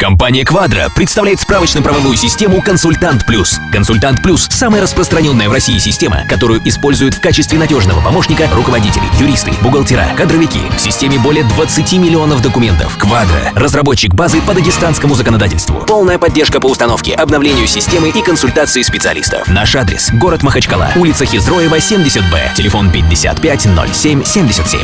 Компания Квадро представляет справочно-правовую систему «Консультант Плюс». «Консультант Плюс» — самая распространенная в России система, которую используют в качестве надежного помощника руководители, юристы, бухгалтера, кадровики. В системе более 20 миллионов документов. Квадро — разработчик базы по дагестанскому законодательству. Полная поддержка по установке, обновлению системы и консультации специалистов. Наш адрес — город Махачкала, улица Хизроева, 70Б, телефон 55 07 77.